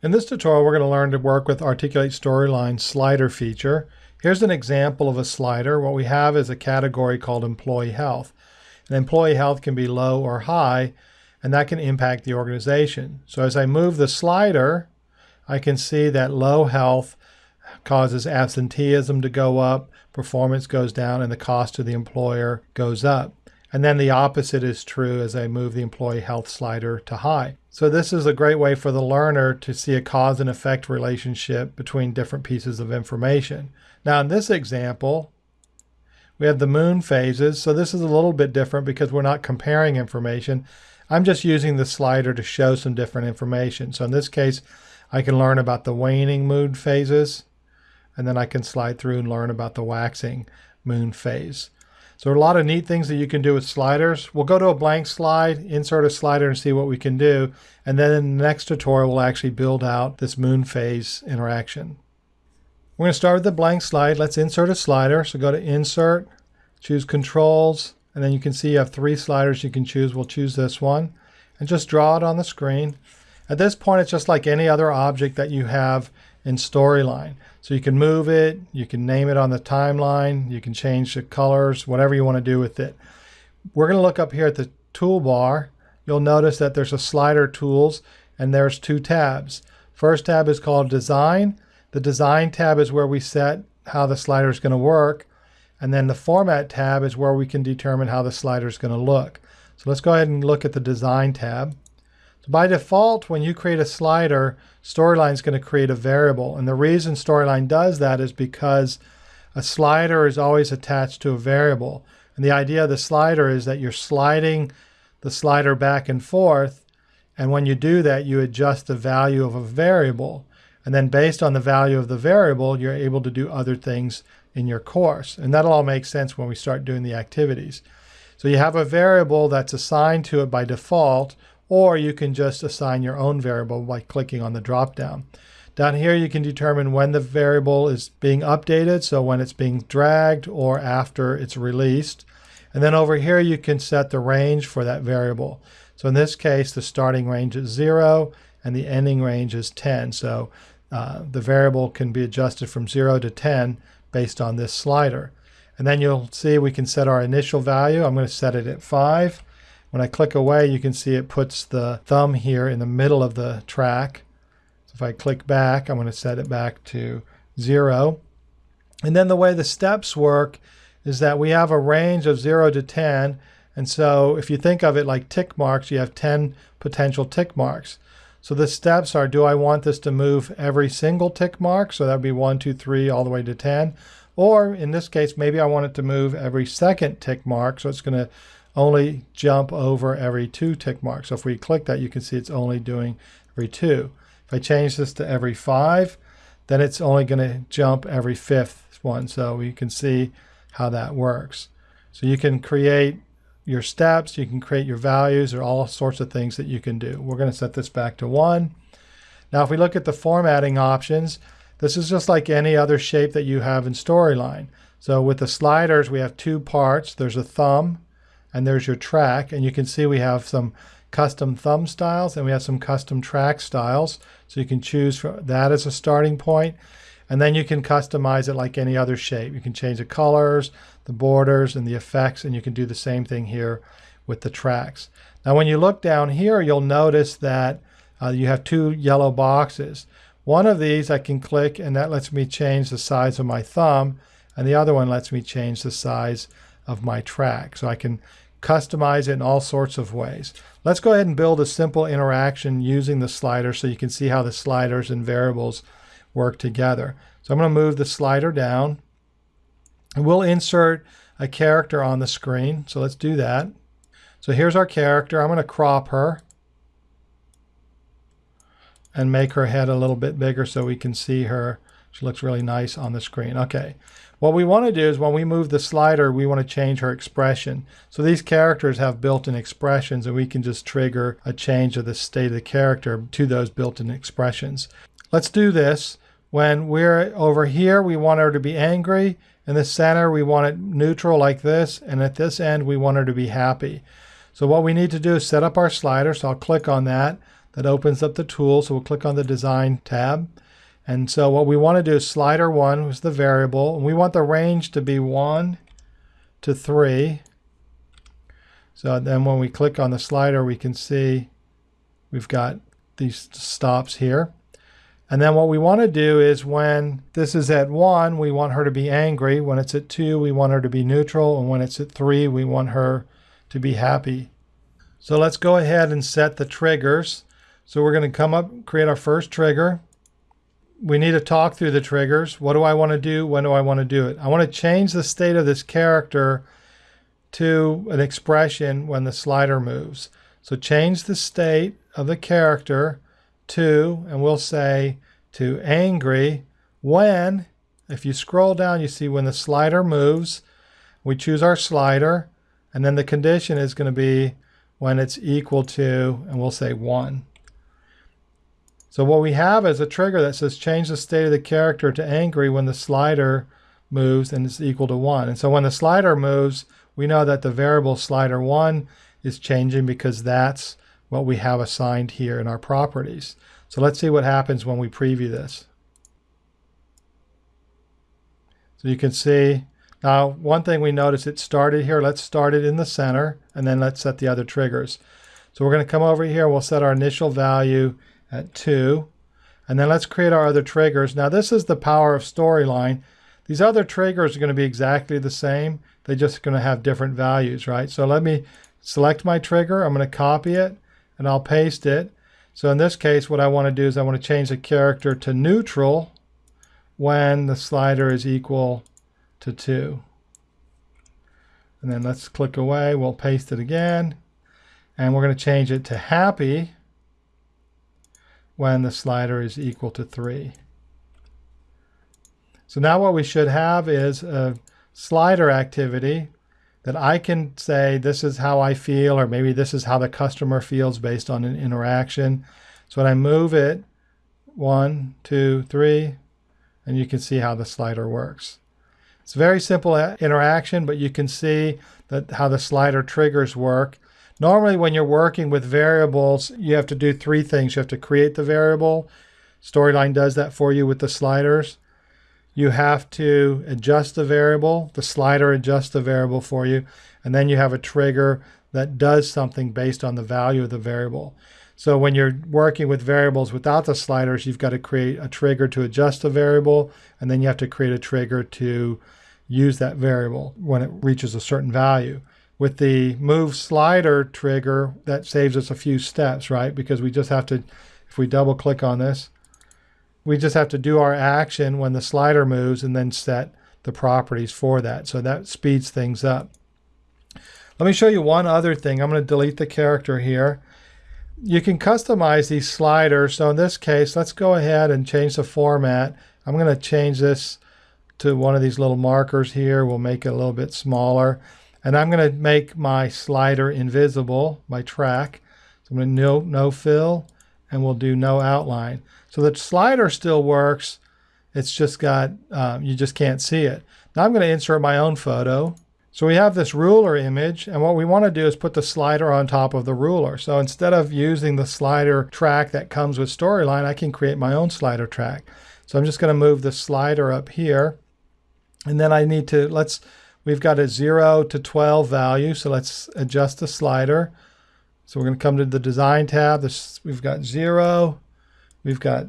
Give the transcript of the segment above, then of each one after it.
In this tutorial, we're going to learn to work with Articulate Storyline slider feature. Here's an example of a slider. What we have is a category called Employee Health. And employee health can be low or high, and that can impact the organization. So as I move the slider, I can see that low health causes absenteeism to go up, performance goes down, and the cost to the employer goes up. And then the opposite is true as I move the employee health slider to high. So this is a great way for the learner to see a cause and effect relationship between different pieces of information. Now in this example, we have the moon phases. So this is a little bit different because we're not comparing information. I'm just using the slider to show some different information. So in this case, I can learn about the waning moon phases, and then I can slide through and learn about the waxing moon phase. So a lot of neat things that you can do with sliders. We'll go to a blank slide, insert a slider and see what we can do. And then in the next tutorial, we'll actually build out this moon phase interaction. We're going to start with the blank slide. Let's insert a slider. So go to Insert, choose Controls, and then you can see you have three sliders you can choose. We'll choose this one and just draw it on the screen. At this point, it's just like any other object that you have in Storyline. So you can move it, you can name it on the timeline, you can change the colors, whatever you want to do with it. We're going to look up here at the toolbar. You'll notice that there's a slider tools and there's two tabs. First tab is called design. The design tab is where we set how the slider is going to work. And then the format tab is where we can determine how the slider is going to look. So let's go ahead and look at the design tab. By default, when you create a slider, Storyline is going to create a variable. And the reason Storyline does that is because a slider is always attached to a variable. And the idea of the slider is that you're sliding the slider back and forth. And when you do that, you adjust the value of a variable. And then based on the value of the variable, you're able to do other things in your course. And that'll all make sense when we start doing the activities. So you have a variable that's assigned to it by default, or you can just assign your own variable by clicking on the dropdown. Down here you can determine when the variable is being updated, so when it's being dragged or after it's released. And then over here you can set the range for that variable. So in this case the starting range is 0 and the ending range is 10. So uh, the variable can be adjusted from 0 to 10 based on this slider. And then you'll see we can set our initial value. I'm going to set it at 5. When I click away, you can see it puts the thumb here in the middle of the track. So if I click back, I'm going to set it back to zero. And then the way the steps work is that we have a range of zero to 10. And so if you think of it like tick marks, you have 10 potential tick marks. So the steps are, do I want this to move every single tick mark? So that would be one, two, three, all the way to 10. Or in this case, maybe I want it to move every second tick mark. So it's going to only jump over every two tick marks. So if we click that, you can see it's only doing every two. If I change this to every five, then it's only going to jump every fifth one. So we can see how that works. So you can create your steps, you can create your values, or all sorts of things that you can do. We're going to set this back to one. Now if we look at the formatting options, this is just like any other shape that you have in Storyline. So with the sliders, we have two parts. There's a thumb and there's your track. And you can see we have some custom thumb styles and we have some custom track styles. So you can choose that as a starting point. And then you can customize it like any other shape. You can change the colors, the borders, and the effects, and you can do the same thing here with the tracks. Now when you look down here, you'll notice that uh, you have two yellow boxes. One of these I can click and that lets me change the size of my thumb, and the other one lets me change the size of my track. So I can customize it in all sorts of ways. Let's go ahead and build a simple interaction using the slider so you can see how the sliders and variables work together. So I'm going to move the slider down and we'll insert a character on the screen. So let's do that. So here's our character. I'm going to crop her and make her head a little bit bigger so we can see her. Looks really nice on the screen. Okay. What we want to do is when we move the slider, we want to change her expression. So these characters have built-in expressions and we can just trigger a change of the state of the character to those built-in expressions. Let's do this. When we're over here, we want her to be angry. In the center, we want it neutral like this. And at this end, we want her to be happy. So what we need to do is set up our slider. So I'll click on that. that opens up the tool. So we'll click on the Design tab. And so what we want to do is slider 1 was the variable. And we want the range to be 1 to 3. So then when we click on the slider, we can see we've got these stops here. And then what we want to do is when this is at 1, we want her to be angry. When it's at 2, we want her to be neutral. And when it's at 3, we want her to be happy. So let's go ahead and set the triggers. So we're going to come up, create our first trigger. We need to talk through the triggers. What do I want to do? When do I want to do it? I want to change the state of this character to an expression when the slider moves. So change the state of the character to, and we'll say to angry when, if you scroll down, you see when the slider moves, we choose our slider, and then the condition is going to be when it's equal to, and we'll say 1. So what we have is a trigger that says change the state of the character to angry when the slider moves and it's equal to 1. And so when the slider moves, we know that the variable slider 1 is changing because that's what we have assigned here in our properties. So let's see what happens when we preview this. So you can see now one thing we notice it started here. Let's start it in the center and then let's set the other triggers. So we're going to come over here. We'll set our initial value at 2. And then let's create our other triggers. Now this is the power of Storyline. These other triggers are going to be exactly the same. They're just going to have different values, right? So let me select my trigger. I'm going to copy it and I'll paste it. So in this case, what I want to do is I want to change the character to neutral when the slider is equal to 2. And then let's click away. We'll paste it again. And we're going to change it to happy when the slider is equal to 3. So now what we should have is a slider activity that I can say this is how I feel, or maybe this is how the customer feels based on an interaction. So when I move it, one, two, three, and you can see how the slider works. It's a very simple uh, interaction, but you can see that how the slider triggers work. Normally when you're working with variables, you have to do three things. You have to create the variable. Storyline does that for you with the sliders you have to adjust the variable. The slider adjusts the variable for you. And then you have a trigger that does something based on the value of the variable. So when you're working with variables without the sliders, you've got to create a trigger to adjust the variable, and then you have to create a trigger to use that variable when it reaches a certain value. With the move slider trigger, that saves us a few steps, right? Because we just have to, if we double click on this, we just have to do our action when the slider moves and then set the properties for that. So that speeds things up. Let me show you one other thing. I'm going to delete the character here. You can customize these sliders. So in this case, let's go ahead and change the format. I'm going to change this to one of these little markers here. We'll make it a little bit smaller. And I'm going to make my slider invisible, my track. So I'm going to no, no fill and we'll do no outline. So the slider still works. It's just got, um, you just can't see it. Now I'm going to insert my own photo. So we have this ruler image, and what we want to do is put the slider on top of the ruler. So instead of using the slider track that comes with Storyline, I can create my own slider track. So I'm just going to move the slider up here. And then I need to, let's, we've got a 0 to 12 value, so let's adjust the slider. So we're going to come to the Design tab. This, we've got 0, We've got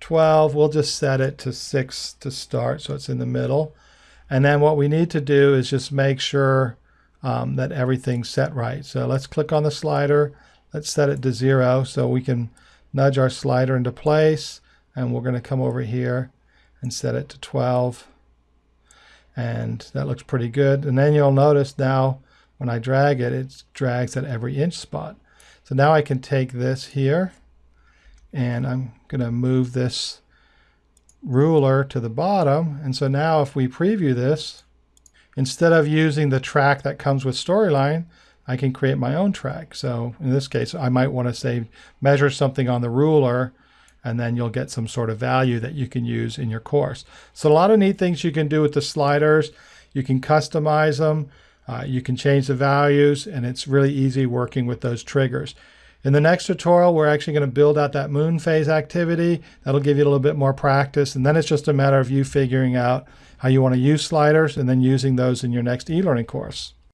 12. We'll just set it to 6 to start so it's in the middle. And then what we need to do is just make sure um, that everything's set right. So let's click on the slider. Let's set it to 0 so we can nudge our slider into place. And we're going to come over here and set it to 12. And that looks pretty good. And then you'll notice now when I drag it, it drags at every inch spot. So now I can take this here and I'm going to move this ruler to the bottom. And so now if we preview this, instead of using the track that comes with Storyline, I can create my own track. So in this case, I might want to say measure something on the ruler and then you'll get some sort of value that you can use in your course. So a lot of neat things you can do with the sliders. You can customize them. Uh, you can change the values and it's really easy working with those triggers. In the next tutorial, we're actually going to build out that moon phase activity. That'll give you a little bit more practice. And then it's just a matter of you figuring out how you want to use sliders and then using those in your next e-learning course.